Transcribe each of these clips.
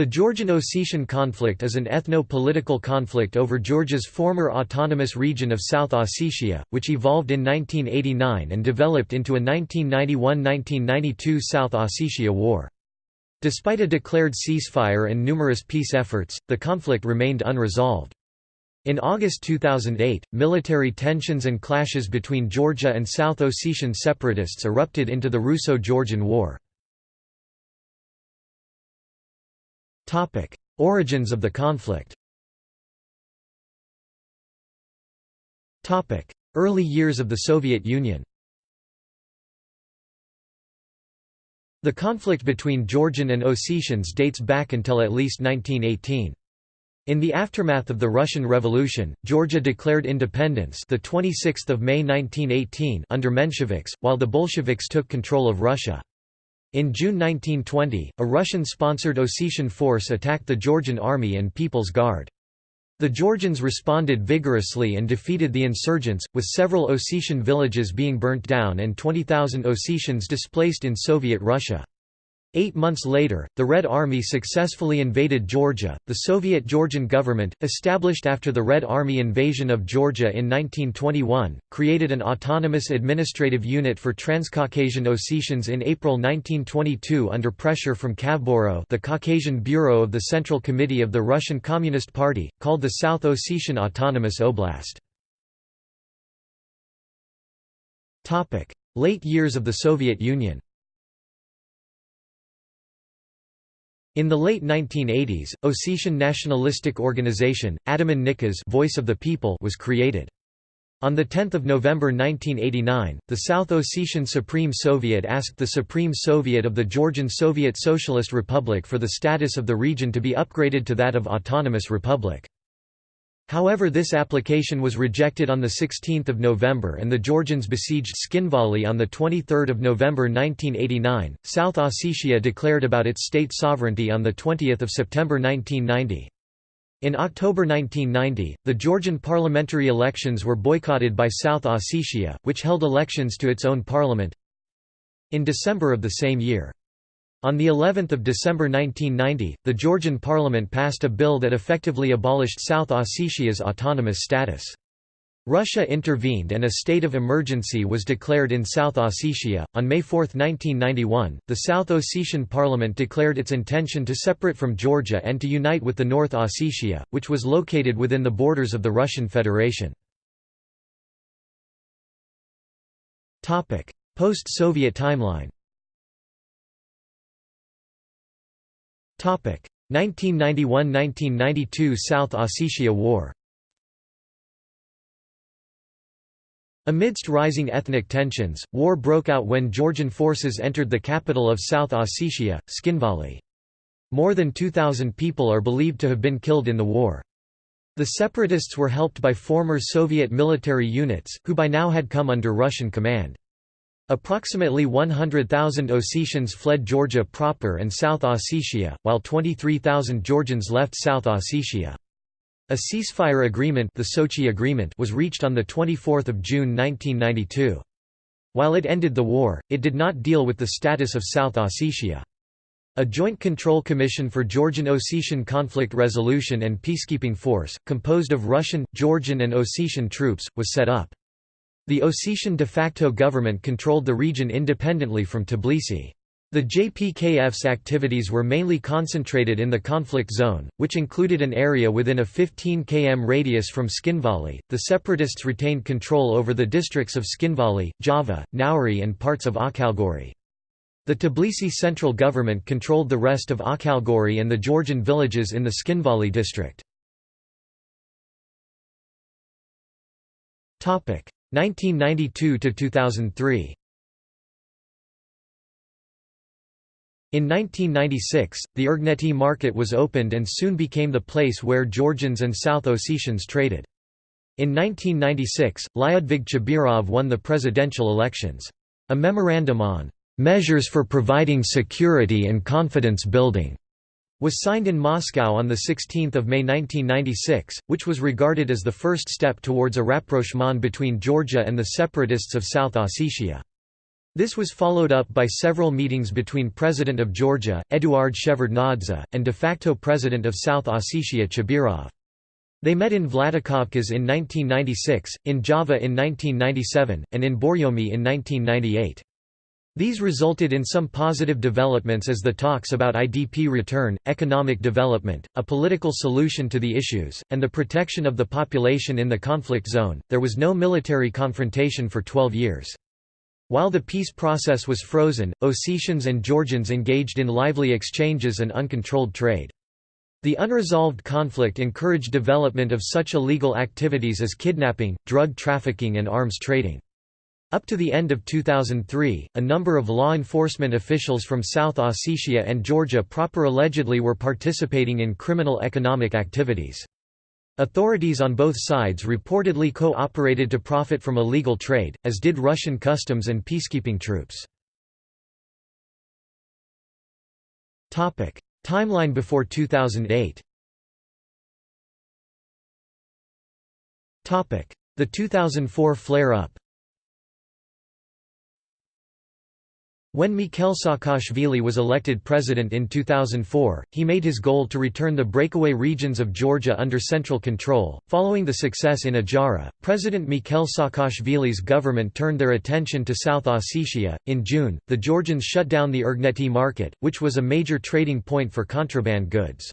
The Georgian-Ossetian conflict is an ethno-political conflict over Georgia's former autonomous region of South Ossetia, which evolved in 1989 and developed into a 1991–1992 South Ossetia War. Despite a declared ceasefire and numerous peace efforts, the conflict remained unresolved. In August 2008, military tensions and clashes between Georgia and South Ossetian separatists erupted into the Russo-Georgian War. Origins of the conflict Early years of the Soviet Union The conflict between Georgian and Ossetians dates back until at least 1918. In the aftermath of the Russian Revolution, Georgia declared independence the 26th of May 1918 under Mensheviks, while the Bolsheviks took control of Russia. In June 1920, a Russian-sponsored Ossetian force attacked the Georgian Army and People's Guard. The Georgians responded vigorously and defeated the insurgents, with several Ossetian villages being burnt down and 20,000 Ossetians displaced in Soviet Russia. Eight months later, the Red Army successfully invaded Georgia. The Soviet Georgian government, established after the Red Army invasion of Georgia in 1921, created an autonomous administrative unit for Transcaucasian Ossetians in April 1922 under pressure from Kavburo, the Caucasian Bureau of the Central Committee of the Russian Communist Party, called the South Ossetian Autonomous Oblast. Late years of the Soviet Union In the late 1980s, Ossetian nationalistic organization, Adamon Nykhas Voice of the People was created. On 10 November 1989, the South Ossetian Supreme Soviet asked the Supreme Soviet of the Georgian Soviet Socialist Republic for the status of the region to be upgraded to that of autonomous republic. However this application was rejected on 16 November and the Georgians besieged Tskhinvali on 23 November 1989. South Ossetia declared about its state sovereignty on 20 September 1990. In October 1990, the Georgian parliamentary elections were boycotted by South Ossetia, which held elections to its own parliament. In December of the same year, on the 11th of December 1990, the Georgian parliament passed a bill that effectively abolished South Ossetia's autonomous status. Russia intervened and a state of emergency was declared in South Ossetia. On May 4, 1991, the South Ossetian parliament declared its intention to separate from Georgia and to unite with the North Ossetia, which was located within the borders of the Russian Federation. Post-Soviet timeline 1991–1992 South Ossetia War Amidst rising ethnic tensions, war broke out when Georgian forces entered the capital of South Ossetia, Tskhinvali. More than 2,000 people are believed to have been killed in the war. The separatists were helped by former Soviet military units, who by now had come under Russian command. Approximately 100,000 Ossetians fled Georgia proper and South Ossetia, while 23,000 Georgians left South Ossetia. A ceasefire agreement, the Sochi Agreement was reached on 24 June 1992. While it ended the war, it did not deal with the status of South Ossetia. A Joint Control Commission for Georgian Ossetian Conflict Resolution and Peacekeeping Force, composed of Russian, Georgian and Ossetian troops, was set up. The Ossetian de facto government controlled the region independently from Tbilisi. The JPKF's activities were mainly concentrated in the conflict zone, which included an area within a 15 km radius from Tskhinvali. The separatists retained control over the districts of Tskhinvali, Java, Znauri, and parts of Akhalgori. The Tbilisi central government controlled the rest of Akhalgori and the Georgian villages in the Tskhinvali district. 1992 to 2003 In 1996, the Ergneti market was opened and soon became the place where Georgians and South Ossetians traded. In 1996, Lyudvig Chibirov won the presidential elections. A memorandum on "...measures for providing security and confidence building." Was signed in Moscow on 16 May 1996, which was regarded as the first step towards a rapprochement between Georgia and the separatists of South Ossetia. This was followed up by several meetings between President of Georgia, Eduard Shevardnadze, and de facto President of South Ossetia Chibirov. They met in Vladikavkaz in 1996, in Java in 1997, and in Borjomi in 1998. These resulted in some positive developments as the talks about IDP return, economic development, a political solution to the issues, and the protection of the population in the conflict zone. There was no military confrontation for 12 years. While the peace process was frozen, Ossetians and Georgians engaged in lively exchanges and uncontrolled trade. The unresolved conflict encouraged development of such illegal activities as kidnapping, drug trafficking and arms trading. Up to the end of 2003, a number of law enforcement officials from South Ossetia and Georgia proper allegedly were participating in criminal economic activities. Authorities on both sides reportedly co-operated to profit from illegal trade, as did Russian customs and peacekeeping troops. Timeline before 2008 The 2004 flare-up When Mikhail Saakashvili was elected president in 2004, he made his goal to return the breakaway regions of Georgia under central control. Following the success in Ajara, President Mikhail Saakashvili's government turned their attention to South Ossetia. In June, the Georgians shut down the Ergneti market, which was a major trading point for contraband goods.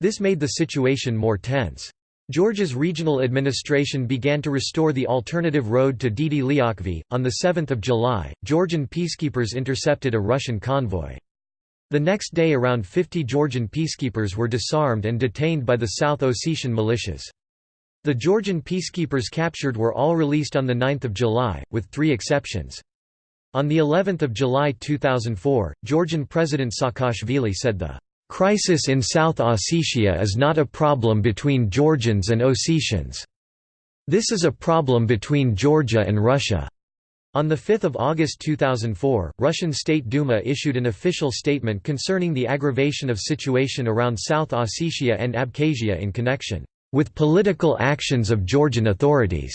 This made the situation more tense. Georgia's regional administration began to restore the alternative road to Didi Liakhvi. On 7 July, Georgian peacekeepers intercepted a Russian convoy. The next day around 50 Georgian peacekeepers were disarmed and detained by the South Ossetian militias. The Georgian peacekeepers captured were all released on 9 July, with three exceptions. On the 11th of July 2004, Georgian President Saakashvili said the Crisis in South Ossetia is not a problem between Georgians and Ossetians. This is a problem between Georgia and Russia. On 5 August 2004, Russian State Duma issued an official statement concerning the aggravation of situation around South Ossetia and Abkhazia in connection with political actions of Georgian authorities.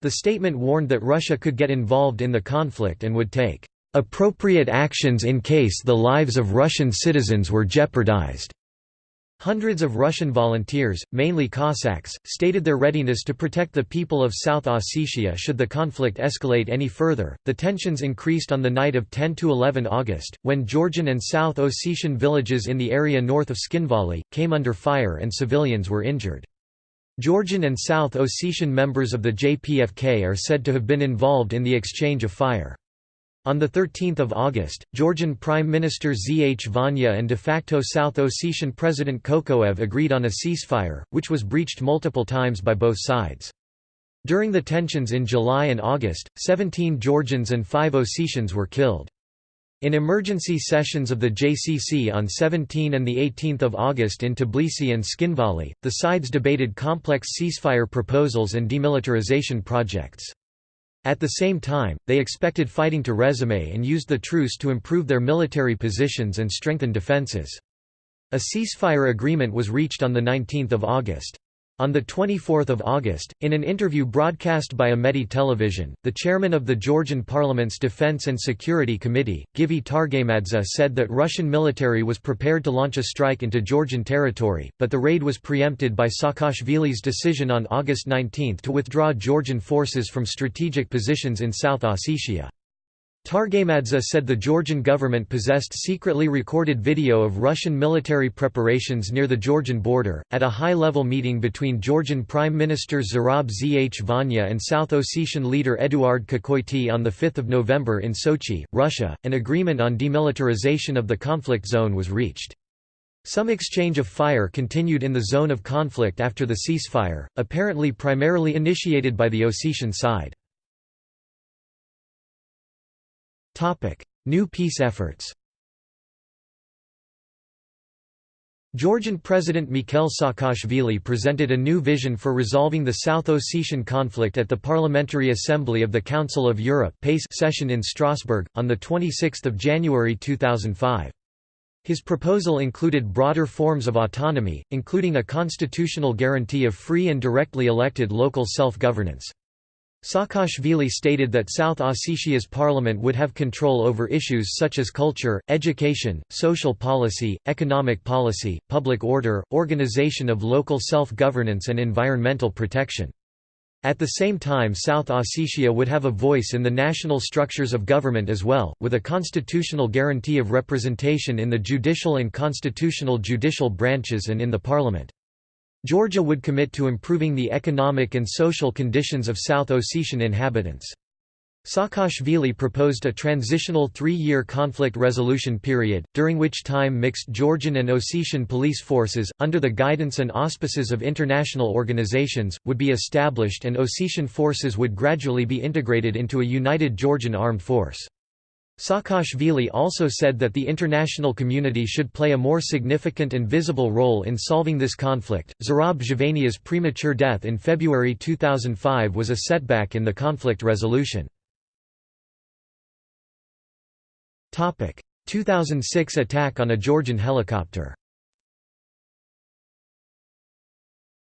The statement warned that Russia could get involved in the conflict and would take appropriate actions in case the lives of Russian citizens were jeopardized. Hundreds of Russian volunteers, mainly Cossacks, stated their readiness to protect the people of South Ossetia should the conflict escalate any further. The tensions increased on the night of 10 to 11 August, when Georgian and South Ossetian villages in the area north of Tskhinvali came under fire and civilians were injured. Georgian and South Ossetian members of the JPKF are said to have been involved in the exchange of fire. On 13 August, Georgian Prime Minister Zhvania and de facto South Ossetian President Kokoev agreed on a ceasefire, which was breached multiple times by both sides. During the tensions in July and August, 17 Georgians and 5 Ossetians were killed. In emergency sessions of the JCC on 17 and 18 August in Tbilisi and Tskhinvali, the sides debated complex ceasefire proposals and demilitarization projects. At the same time, they expected fighting to resume and used the truce to improve their military positions and strengthen defences. A ceasefire agreement was reached on 19 August. On 24 August, in an interview broadcast by Imedi television, the chairman of the Georgian parliament's Defense and Security Committee, Givi Targamadze said that Russian military was prepared to launch a strike into Georgian territory, but the raid was preempted by Saakashvili's decision on August 19 to withdraw Georgian forces from strategic positions in South Ossetia. Targamadze said the Georgian government possessed secretly recorded video of Russian military preparations near the Georgian border. At a high level meeting between Georgian Prime Minister Zurab Zhvania and South Ossetian leader Eduard Kokoiti on 5 November in Sochi, Russia, an agreement on demilitarization of the conflict zone was reached. Some exchange of fire continued in the zone of conflict after the ceasefire, apparently primarily initiated by the Ossetian side. New peace efforts Georgian President Mikhail Saakashvili presented a new vision for resolving the South Ossetian conflict at the Parliamentary Assembly of the Council of Europe session in Strasbourg, on 26 January 2005. His proposal included broader forms of autonomy, including a constitutional guarantee of free and directly elected local self-governance. Saakashvili stated that South Ossetia's parliament would have control over issues such as culture, education, social policy, economic policy, public order, organization of local self-governance and environmental protection. At the same time South Ossetia would have a voice in the national structures of government as well, with a constitutional guarantee of representation in the judicial and constitutional judicial branches and in the parliament. Georgia would commit to improving the economic and social conditions of South Ossetian inhabitants. Saakashvili proposed a transitional three-year conflict resolution period, during which time mixed Georgian and Ossetian police forces, under the guidance and auspices of international organizations, would be established and Ossetian forces would gradually be integrated into a united Georgian armed force. Saakashvili also said that the international community should play a more significant and visible role in solving this conflict. Zurab Zhvania's premature death in February 2005 was a setback in the conflict resolution. 2006 attack on a Georgian helicopter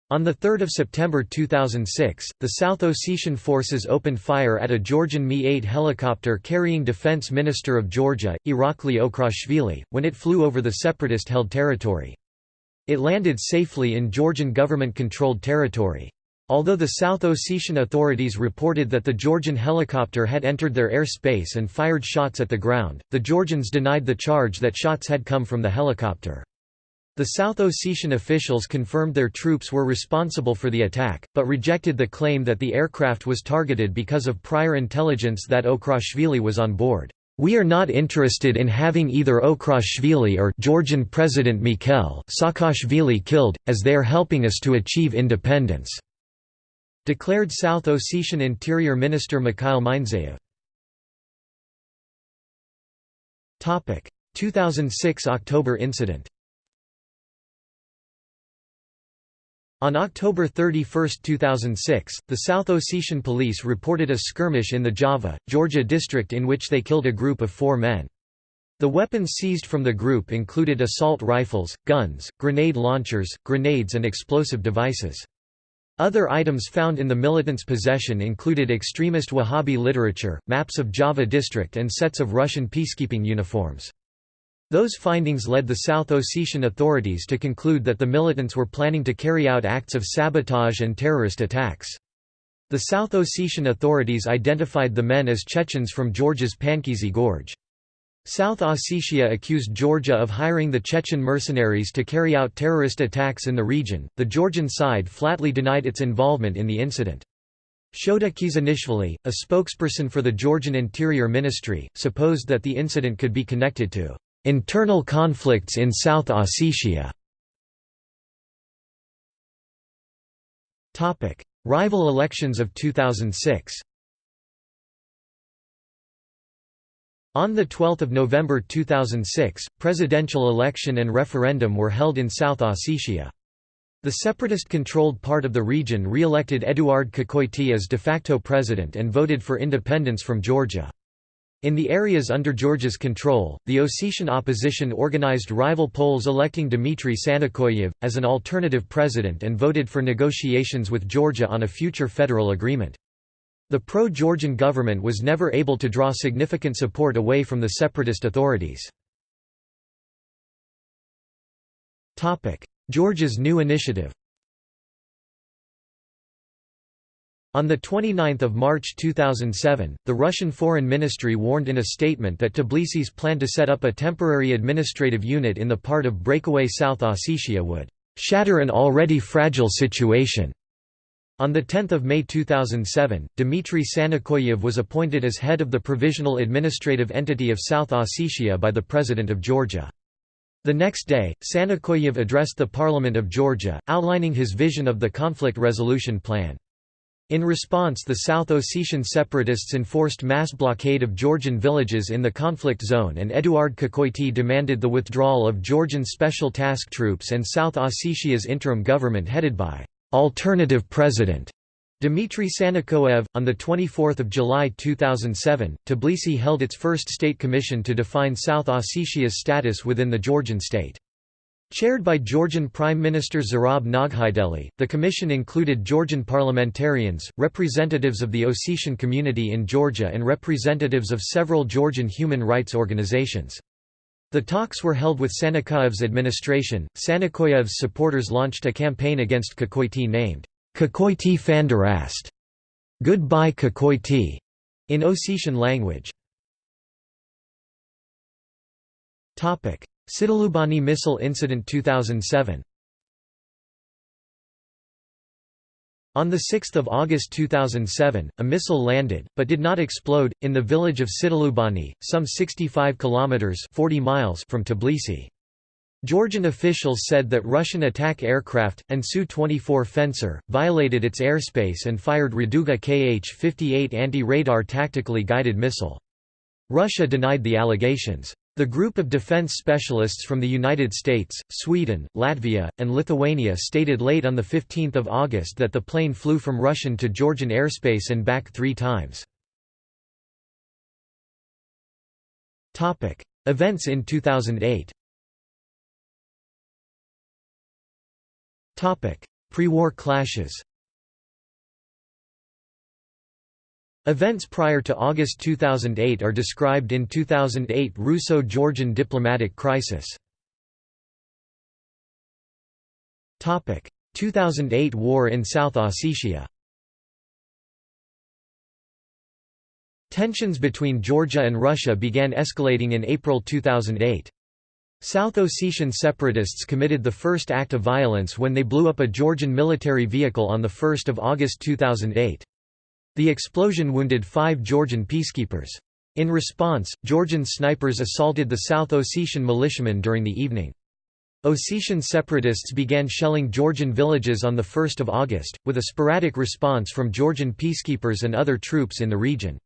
On 3 September 2006, the South Ossetian forces opened fire at a Georgian Mi-8 helicopter carrying Defense Minister of Georgia, Irakli Okruashvili, when it flew over the separatist-held territory. It landed safely in Georgian government-controlled territory. Although the South Ossetian authorities reported that the Georgian helicopter had entered their airspace and fired shots at the ground, the Georgians denied the charge that shots had come from the helicopter. The South Ossetian officials confirmed their troops were responsible for the attack, but rejected the claim that the aircraft was targeted because of prior intelligence that Okruashvili was on board. We are not interested in having either Okruashvili or Georgian President Mikhail Saakashvili killed, as they are helping us to achieve independence," declared South Ossetian Interior Minister Mikhail Mindzaev. 2006 October incident On October 31, 2006, the South Ossetian police reported a skirmish in the Java, Georgia district in which they killed a group of four men. The weapons seized from the group included assault rifles, guns, grenade launchers, grenades and explosive devices. Other items found in the militants' possession included extremist Wahhabi literature, maps of Java district and sets of Russian peacekeeping uniforms. Those findings led the South Ossetian authorities to conclude that the militants were planning to carry out acts of sabotage and terrorist attacks. The South Ossetian authorities identified the men as Chechens from Georgia's Pankisi Gorge. South Ossetia accused Georgia of hiring the Chechen mercenaries to carry out terrorist attacks in the region. The Georgian side flatly denied its involvement in the incident. Shota Khizanishvili, a spokesperson for the Georgian Interior Ministry, supposed that the incident could be connected to Internal conflicts in South Ossetia Rival elections of 2006 On 12 November 2006, presidential election and referendum were held in South Ossetia. The separatist-controlled part of the region re-elected Eduard Kukoity as de facto president and voted for independence from Georgia. In the areas under Georgia's control, the Ossetian opposition organized rival polls electing Dmitry Sanakoyev, as an alternative president and voted for negotiations with Georgia on a future federal agreement. The pro-Georgian government was never able to draw significant support away from the separatist authorities. Georgia's new initiative On 29 March 2007, the Russian Foreign Ministry warned in a statement that Tbilisi's plan to set up a temporary administrative unit in the part of breakaway South Ossetia would «shatter an already fragile situation». On 10 May 2007, Dmitry Sanakoyev was appointed as head of the Provisional Administrative Entity of South Ossetia by the President of Georgia. The next day, Sanakoyev addressed the Parliament of Georgia, outlining his vision of the conflict resolution plan. In response the South Ossetian separatists enforced mass blockade of Georgian villages in the conflict zone and Eduard Kukoity demanded the withdrawal of Georgian Special Task Troops and South Ossetia's interim government headed by «alternative president» Dmitry Sanakoyev. On 24 July 2007, Tbilisi held its first state commission to define South Ossetia's status within the Georgian state. Chaired by Georgian Prime Minister Zurab Noghaideli, the commission included Georgian parliamentarians, representatives of the Ossetian community in Georgia and representatives of several Georgian human rights organizations. The talks were held with Sanakoyev's administration. Sanakoyev's supporters launched a campaign against Kokoiti named Kokoiti Fandarast, Goodbye Kokoiti, in Ossetian language. Tsitelubani missile incident 2007 On 6 August 2007, a missile landed, but did not explode, in the village of Tsitelubani, some 65 kilometers 40 miles from Tbilisi. Georgian officials said that Russian attack aircraft, and Su-24 Fencer, violated its airspace and fired Raduga Kh-58 anti-radar tactically guided missile. Russia denied the allegations. The group of defense specialists from the United States, Sweden, Latvia, and Lithuania stated late on 15 August that the plane flew from Russian to Georgian airspace and back three times. Events in 2008 Pre-war clashes Events prior to August 2008 are described in 2008 Russo-Georgian diplomatic crisis. 2008 War in South Ossetia Tensions between Georgia and Russia began escalating in April 2008. South Ossetian separatists committed the first act of violence when they blew up a Georgian military vehicle on 1 August 2008. The explosion wounded five Georgian peacekeepers. In response, Georgian snipers assaulted the South Ossetian militiamen during the evening. Ossetian separatists began shelling Georgian villages on 1 August, with a sporadic response from Georgian peacekeepers and other troops in the region.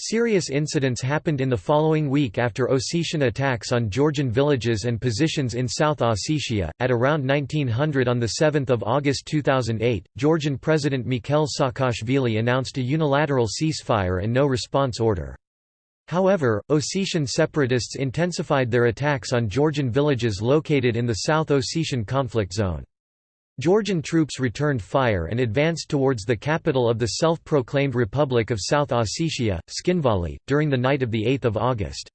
Serious incidents happened in the following week after Ossetian attacks on Georgian villages and positions in South Ossetia. At around 1900 on 7 August 2008, Georgian President Mikhail Saakashvili announced a unilateral ceasefire and no response order. However, Ossetian separatists intensified their attacks on Georgian villages located in the South Ossetian conflict zone. Georgian troops returned fire and advanced towards the capital of the self-proclaimed Republic of South Ossetia, Tskhinvali, during the night of 8 August.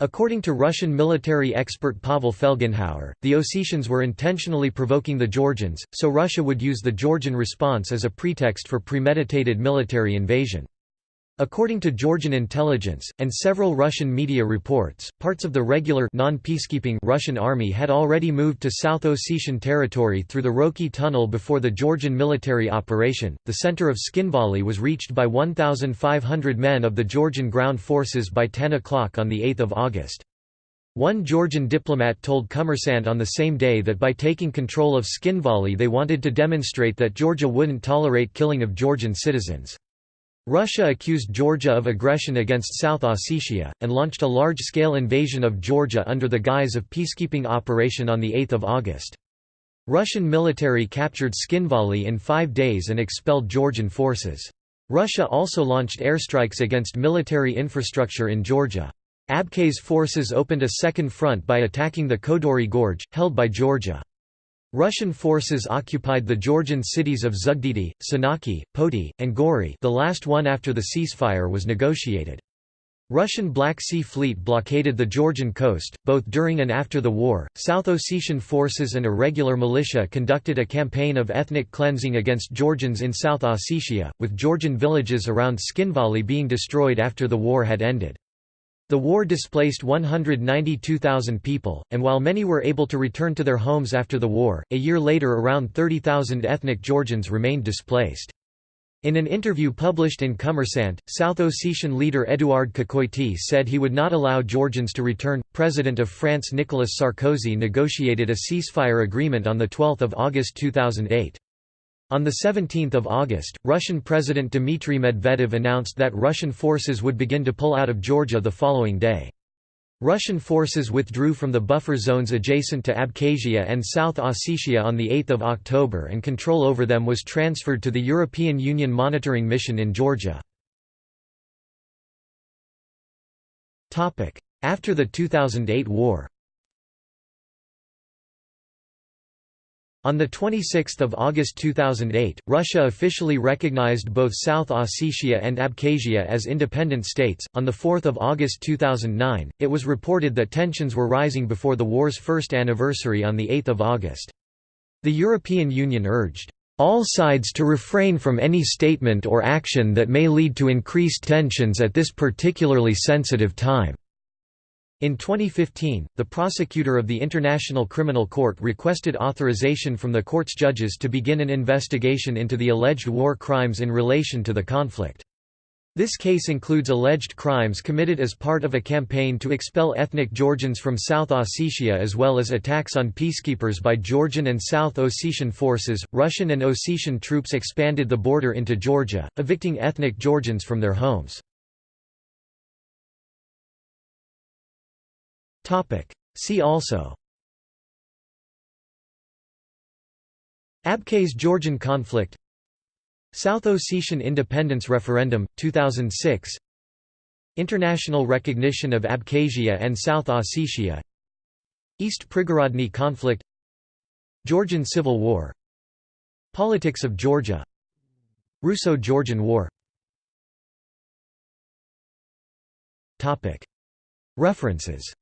According to Russian military expert Pavel Felgenhauer, the Ossetians were intentionally provoking the Georgians, so Russia would use the Georgian response as a pretext for premeditated military invasion. According to Georgian intelligence, and several Russian media reports, parts of the regular non-peacekeeping Russian army had already moved to South Ossetian territory through the Roki tunnel before the Georgian military operation. The center of Tskhinvali was reached by 1,500 men of the Georgian ground forces by 10 o'clock on 8 August. One Georgian diplomat told Kommersant on the same day that by taking control of Tskhinvali they wanted to demonstrate that Georgia wouldn't tolerate killing of Georgian citizens. Russia accused Georgia of aggression against South Ossetia, and launched a large-scale invasion of Georgia under the guise of peacekeeping operation on 8 August. Russian military captured Tskhinvali in five days and expelled Georgian forces. Russia also launched airstrikes against military infrastructure in Georgia. Abkhaz forces opened a second front by attacking the Kodori Gorge, held by Georgia. Russian forces occupied the Georgian cities of Zugdidi, Senaki, Poti, and Gori the last one after the ceasefire was negotiated. Russian Black Sea Fleet blockaded the Georgian coast, both during and after the war. South Ossetian forces and irregular militia conducted a campaign of ethnic cleansing against Georgians in South Ossetia, with Georgian villages around Tskhinvali being destroyed after the war had ended. The war displaced 192,000 people, and while many were able to return to their homes after the war, a year later around 30,000 ethnic Georgians remained displaced. In an interview published in Kommersant, South Ossetian leader Eduard Kokoiti said he would not allow Georgians to return. President of France Nicolas Sarkozy negotiated a ceasefire agreement on 12 August 2008. On 17 August, Russian President Dmitry Medvedev announced that Russian forces would begin to pull out of Georgia the following day. Russian forces withdrew from the buffer zones adjacent to Abkhazia and South Ossetia on 8 October and control over them was transferred to the European Union monitoring mission in Georgia. After the 2008 war On 26 August 2008, Russia officially recognized both South Ossetia and Abkhazia as independent states. On 4 August 2009, it was reported that tensions were rising before the war's first anniversary on 8 August. The European Union urged, all sides to refrain from any statement or action that may lead to increased tensions at this particularly sensitive time. In 2015, the prosecutor of the International Criminal Court requested authorization from the court's judges to begin an investigation into the alleged war crimes in relation to the conflict. This case includes alleged crimes committed as part of a campaign to expel ethnic Georgians from South Ossetia as well as attacks on peacekeepers by Georgian and South Ossetian forces. Russian and Ossetian troops expanded the border into Georgia, evicting ethnic Georgians from their homes. See also. Abkhaz-Georgian conflict. South Ossetian independence referendum, 2006 International recognition of Abkhazia and South Ossetia. East Prigorodny conflict. Georgian Civil War. Politics of Georgia. Russo-Georgian War. References